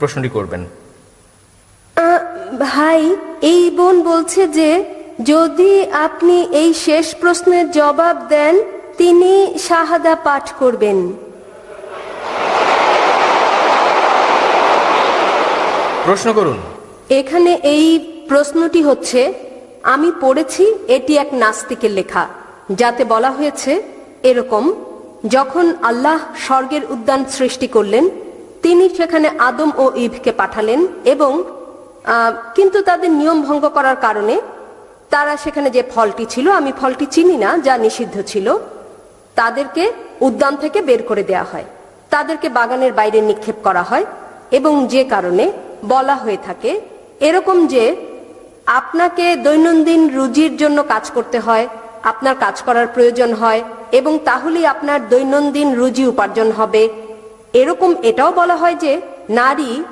প্রশ্নটি করবেন। ভাই এই বোন বলছে যে যদি আপনি এই শেষ প্রশ্নের জবাব দেন তিনি শাহাদা পাঠ করবেন। প্রশ্ন করুন। এখানে এই প্রশ্নটি হচ্ছে আমি পড়েছি এটি এক নাস্তিকের লেখা যাতে বলা হয়েছে এরকম যখন আল্লাহ স্বর্গের উদ্যান সৃষ্টি করলেন তিনি সেখানে আদম ও ইভকে পাঠালেন এবং কিন্তু তাদের নিয়ম ভঙ্গ করার কারণে তারা সেখানে যে ফলটি ছিল, আমি ফলটি চিনি না, যা নিষিদ্ধ ছিল, তাদেরকে উদ্যান থেকে বের করে দেয়া হয়। তাদেরকে বাগানের বাইরে নিক্ষেপ করা হয় এবং যে কারণে বলা হয়ে থাকে, এরকম যে আপনাকে দৈনন্দিন রুজির জন্য কাজ করতে হয়, আপনার কাজ করার প্রয়োজন হয় এবং তাহলেই আপনার দৈনন্দিন রুজি উপার্জন হবে এরকম এটাও বলা হয় যে নারী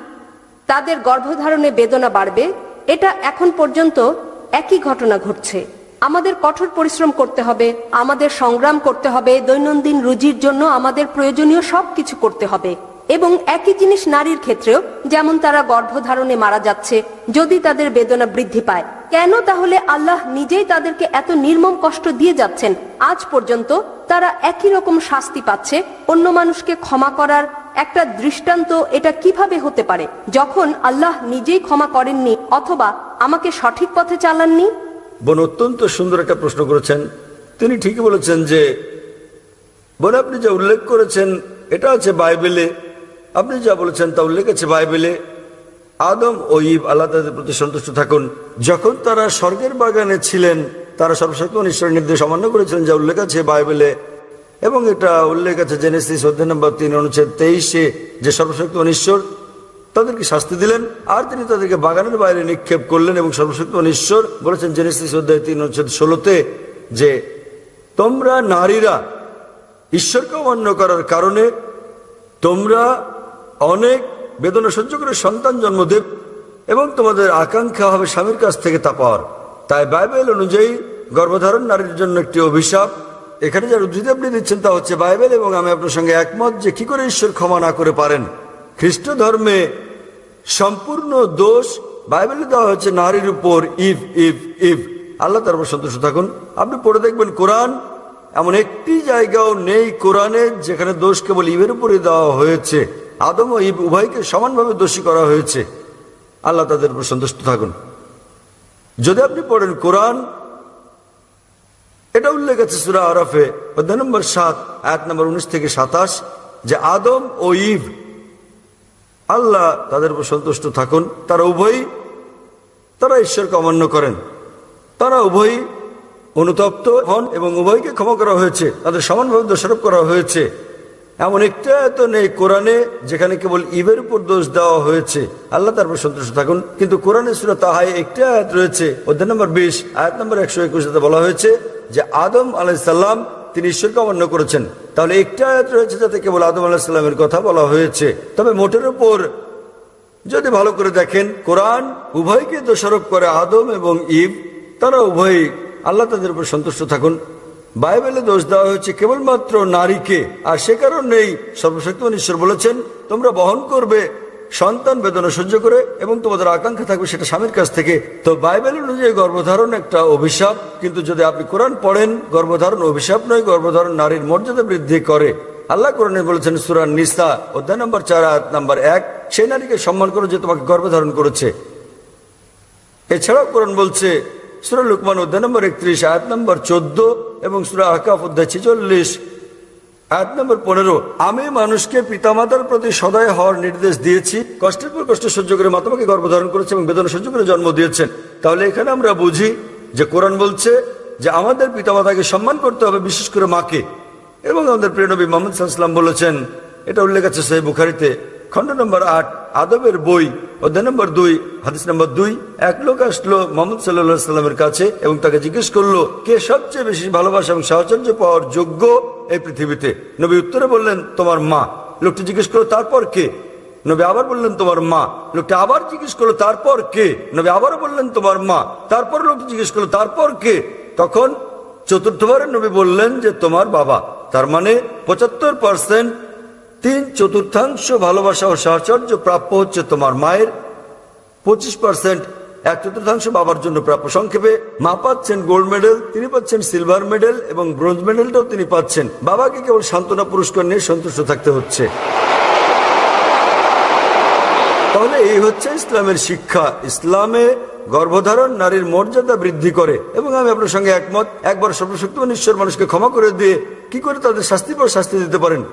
তাদের গর্ভধারণে বেদনা বাড়বে, এটা এখন পর্যন্ত একই ঘটনা ঘটছে। আমাদের কঠোর পরিশ্রম করতে হবে, আমাদের সংগ্রাম করতে হবে, দৈনন্দিন রুজির জন্য আমাদের প্রয়োজনীয় সব কিছু করতে হবে। এবং একই জিনিস নারীর ক্ষেত্রেও, যেমন তারা গর্ভধারণে মারা যাচ্ছে, যদি তাদের বেদনা বৃদ্ধি পায়। কেন তাহলে আল্লাহ নিজেই তাদেরকে এত নির্মম কষ্ট দিয়ে যাচ্ছেন? আজ পর্যন্ত তারা একই রকম শাস্তি পাচ্ছে। অন্য মানুষকে ক্ষমা করার একটা দৃষ্টান্ত এটা কীভাবে হতে পারে? যখন আল্লাহ নিজেই ক্ষমা করেননি অথবা আমাকে সঠিক পথে চালাননি? বোন, অত্যন্ত সুন্দর একটা প্রশ্ন করেছেন। তিনি ঠিকই বলেছেন যে, বোন, আপনি যা উল্লেখ করেছেন, এটা আছে বাইবেলে। আপনি যা বলেছেন তা উল্লেখ আছে বাইবেলে। আদম ও ইব আল্লাহ তাদের প্রতি সন্তুষ্ট থাকুন। যখন তারা স্বর্গের বাগানে ছিলেন তারা সর্বশক্তি ঈশ্বরের নির্দেশ অমান্য করেছিলেন, যা উল্লেখ আছে বাইবেলে। এবং এটা উল্লেখ আছে জেনেসিস অধ্যায় নম্বর তিন, অনুচ্ছেদ তেইশে, যে সর্বশক্তি ঈশ্বর তাদেরকে শাস্তি দিলেন, আর তিনি তাদেরকে বাগানের বাইরে নিক্ষেপ করলেন এবং সর্বশক্তি ঈশ্বর বলেছেন জেনেসিস অধ্যায় তিন, অনুচ্ছেদ ষোলোতে, যে তোমরা নারীরা ঈশ্বরকে অমান্য করার কারণে তোমরা অনেক বেদনা সহ্য করে সন্তান জন্ম দেব এবং তোমাদের আকাঙ্ক্ষা হবে স্বামীর কাছ থেকে তা পাওয়ার। তাই বাইবেল অনুযায়ী গর্ভধারণ নারীর জন্য একটি অভিশাপ। এখানে যার উদ্ধৃতি আপনি দিচ্ছেন তা হচ্ছে বাইবেল এবং আমি আপনার সঙ্গে একমত যে কি করে ঈশ্বর ক্ষমা না করে পারেন। খ্রিস্ট ধর্মে সম্পূর্ণ দোষ বাইবেলে দেওয়া হচ্ছে নারীর উপর ইভ ইভ ইভ আল্লাহ তার উপর সন্তুষ্ট থাকুন। আপনি পড়ে দেখবেন কোরআন এমন একটি জায়গাও নেই কোরআনে যেখানে দোষ কেবল ইভের উপরে দেওয়া হয়েছে। আদম ও ইব উভয়কে সমানভাবে দোষী করা হয়েছে। আল্লাহ তাদের উপর সন্তুষ্ট থাকুন। যদি আপনি পড়েন কোরআন, এটা উল্লেখ আছে সুরা আরফে, অধ্যায় নম্বর সাত এক নম্বর উনিশ থেকে সাতাশ, যে আদম ও ইভ, আল্লাহ তাদের উপর সন্তুষ্ট থাকুন, তারা উভয়ই, তারা ঈশ্বরকে অমান্য করেন। তারা উভয়ই অনুতপ্ত হন এবং উভয়কে ক্ষমা করা হয়েছে, তাদের সমানভাবে দোষারোপ করা হয়েছে। এমন একটা এত নেই কোরআনে যেখানে কেবল ইবের উপর দোষ দেওয়া হয়েছে। আল্লাহ তার উপর সন্তুষ্ট থাকুন। কিন্তু কোরআনে সুরা তাহাই একটি আয়াত রয়েছে। অধ্যায় নম্বর বিশ, আয়াত নম্বর একশো একুশে বলা হয়েছে যে আদম আলাইসাল্লাম তিনি ঈশ্বরকে অমান্য করেছেন। তাহলে একটি আয়াত রয়েছে যাতে কেবল আদম আলাহিসাল্লামের কথা বলা হয়েছে। তবে মোটের উপর যদি ভালো করে দেখেন, কোরআন উভয়কে দোষারোপ করে আদম এবং ইব, তারা উভয়ই আল্লাহ তাদের উপর সন্তুষ্ট থাকুন। বাইবেলে দোষ দেওয়া হয়েছে কেবলমাত্র নারীকে, আর সে কারণেই সর্বশক্তিমান ঈশ্বর বলেছেন, তোমরা বহন করবে সন্তান বেদনা সহ্য করে এবং তোমাদের আকাঙ্ক্ষা থাকবে সেটা স্বামীর কাছ থেকে। তো বাইবেল অনুযায়ী গর্ভধারণ একটা অভিশাপ, কিন্তু যদি আপনি কোরআন পড়েন, গর্ভধারণ অভিশাপ নয়, গর্ভধারণ নারীর মর্যাদা বৃদ্ধি করে। আল্লাহ কোরআনে বলেছেন সুরান নিসা, অধ্যায় নম্বর চার নম্বর এক, সেই নারীকে সম্মান করো যে তোমাকে গর্ভধারণ করেছে। এছাড়াও কোরআন বলছে সুরা লুকমান অধ্যায় নম্বর একত্রিশ, আয়াত নম্বর চোদ্দ এবং সুরা আকাফ অধ্যায় ছেচল্লিশ। আয়াত নম্বর পনেরো, আমি মানুষকে পিতামাতার প্রতি সদয় হওয়ার নির্দেশ দিয়েছি, কষ্টের পর কষ্ট সহ্য করে মাতামাকে গর্ভধারণ করেছে এবং বেদনা সহ্য করে জন্ম দিয়েছেন। তাহলে এখানে আমরা বুঝি যে কোরআন বলছে যে আমাদের পিতামাতাকে সম্মান করতে হবে বিশেষ করে মাকে। এবং আমাদের প্রিয়নবী মোহাম্মদ সাল্লাম বলেছেন, এটা উল্লেখ আছে সেই বুখারিতে। খণ্ড নম্বর আট, আদবের বই অধ্যায় নম্বর দুই, হাদিস নম্বর দুই, এক লোক আসলো মোহাম্মদ সাল্লাহ সাল্লামের কাছে এবং তাকে জিজ্ঞেস করল, কে সবচেয়ে বেশি ভালোবাসা এবং সাহচর্য পাওয়ার যোগ্য এই পৃথিবীতে? নবী উত্তরে বললেন, তোমার মা। লোকটি জিজ্ঞেস করল, তারপর কে? নবী আবার বললেন, তোমার মা। লোকটি আবার জিজ্ঞেস করল, তারপর কে? নবী আবারও বললেন, তোমার মা। তারপর লোকটি জিজ্ঞেস করল, তারপর কে? তখন চতুর্থবারের নবী বললেন যে, তোমার বাবা। তার মানে পঁচাত্তর পার্সেন্ট তিন চতুর্থাংশ ভালোবাসা ও সাহচর্য প্রাপ্য হচ্ছে তোমার মায়ের। পঁচিশ পার্সেন্ট এক চতুর্থাংশ বাবার জন্য প্রাপ্য সংক্ষেপে। মা পাচ্ছেন গোল্ড মেডেল তিনি পাচ্ছেন সিলভার মেডেল এবং ব্রোঞ্জ মেডেলটাও তিনি পাচ্ছেন। বাবাকে কেবল সান্ত্বনা পুরস্কার নিয়ে সন্তুষ্ট থাকতে হচ্ছে। তাহলে এই হচ্ছে ইসলামের শিক্ষা। ইসলামে গর্ভধারণ নারীর মর্যাদা বৃদ্ধি করে। এবং আমি আপনার সঙ্গে একমত, একবার সর্বশক্তিমান ঈশ্বর মানুষকে ক্ষমা করে দিয়ে কি করে তাদের শাস্তি পর শাস্তি দিতে পারেন?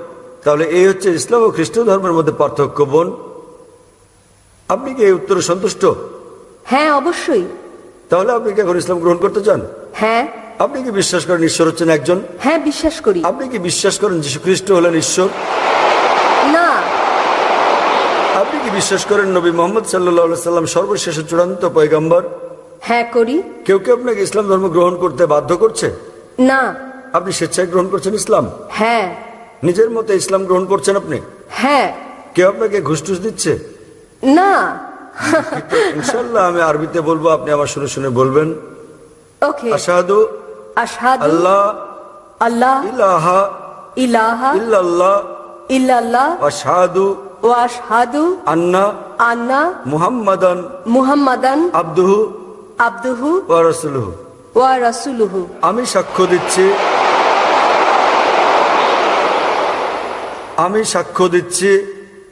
তাহলে এই হচ্ছে ইসলাম ও খ্রিস্ট ধর্মের মধ্যে পার্থক্য বোন। আপনি কি এই উত্তরে সন্তুষ্ট? হ্যাঁ অবশ্যই। তাহলে আপনি কি এখন ইসলাম গ্রহণ করতে চান? হ্যাঁ। আপনি কি বিশ্বাস করেন ঈশ্বর হচ্ছেন একজন? হ্যাঁ বিশ্বাস করি। আপনি কি বিশ্বাস করেন যীশু খ্রিস্ট হলেন ঈশ্বর? না। আপনি কি বিশ্বাস করেন নবী মোহাম্মদ সাল্লাহ সাল্লাম সর্বশেষ চূড়ান্ত পয়গাম্বর? হ্যাঁ করি। কেউ কেউ আপনাকে ইসলাম ধর্ম গ্রহণ করতে বাধ্য করছে? না। আপনি স্বেচ্ছায় গ্রহণ করছেন ইসলাম? হ্যাঁ। নিজের মতে ইসলাম গ্রহণ করছেন আপনি? হ্যাঁ। কেউ আপনাকে ঘুষ টুস দিচ্ছে? না। ইনশাল্লাহ আমি আরবিতে বলব আপনি আমার শুনে শুনে বলবেন। ওকে। আশাহাদু আশহাদু আল্লাহ আল্লাহ ইলাহা ইলাহা ইল্লাল্লাহ ইল্লাল্লাহ আশাহাদু ও আশহাদু আন্না আন্না মুহাম্মাদান মুহাম্মাদান আব্দুহু আব্দুহু ওয়া রাসূলুহু। ওয়া রাসূলুহু। আমি সাক্ষ্য দিচ্ছি আমি সাক্ষ্য দিচ্ছি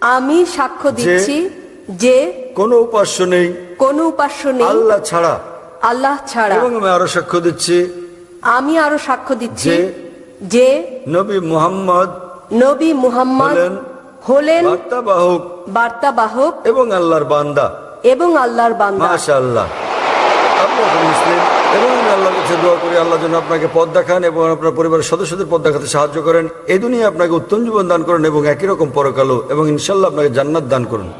আমি সাক্ষ্য দিচ্ছি যে কোনো উপাস্য নেই। কোনো উপাস্য নেই। আল্লাহ ছাড়া। আল্লাহ ছাড়া। এবং আমি আরও সাক্ষ্য দিচ্ছি আমি আরও সাক্ষ্য দিচ্ছি যে নবী মুহাম্মদ নবী মুহাম্মদ হলেন বার্তাবাহক বার্তাবাহক এবং আল্লাহর বান্দা। এবং আল্লাহর বান্দা। মাশা আল্লাহ আপনি মুসলিম? এবং আল্লাহর কাছে দোয়া করি আল্লাহ যেন আপনাকে পদ দেখান এবং আপনার পরিবারের সদস্যদের পদ দেখাতে সাহায্য করেন। এই দুনিয়া আপনাকে উত্তম জীবন দান করেন এবং একই রকম পরকালো এবং ইনশাল্লাহ আপনাকে জান্নাত দান করুন।